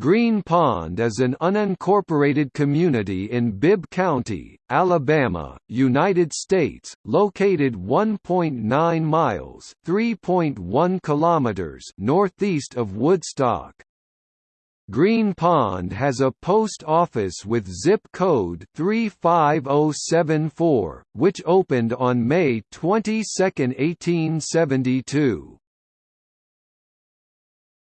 Green Pond is an unincorporated community in Bibb County, Alabama, United States, located 1.9 miles (3.1 kilometers) northeast of Woodstock. Green Pond has a post office with zip code 35074, which opened on May 22, 1872.